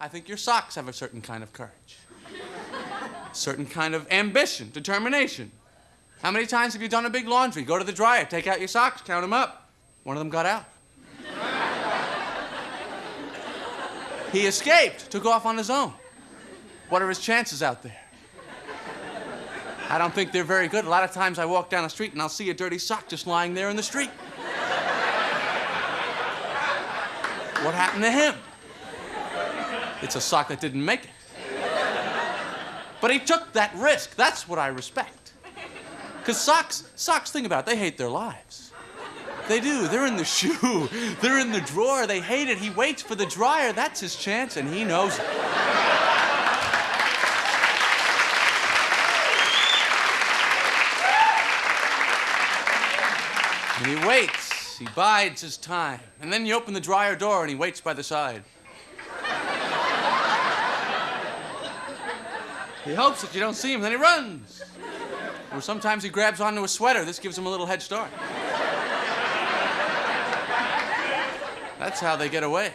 I think your socks have a certain kind of courage, certain kind of ambition, determination. How many times have you done a big laundry? Go to the dryer, take out your socks, count them up. One of them got out. he escaped, took off on his own. What are his chances out there? I don't think they're very good. A lot of times I walk down the street and I'll see a dirty sock just lying there in the street. What happened to him? It's a sock that didn't make it. But he took that risk. That's what I respect. Because socks, socks, think about it, they hate their lives. They do. They're in the shoe, they're in the drawer. They hate it. He waits for the dryer. That's his chance, and he knows it. And he waits. He bides his time. And then you open the dryer door and he waits by the side. He hopes that you don't see him, then he runs. Or sometimes he grabs onto a sweater. This gives him a little head start. That's how they get away.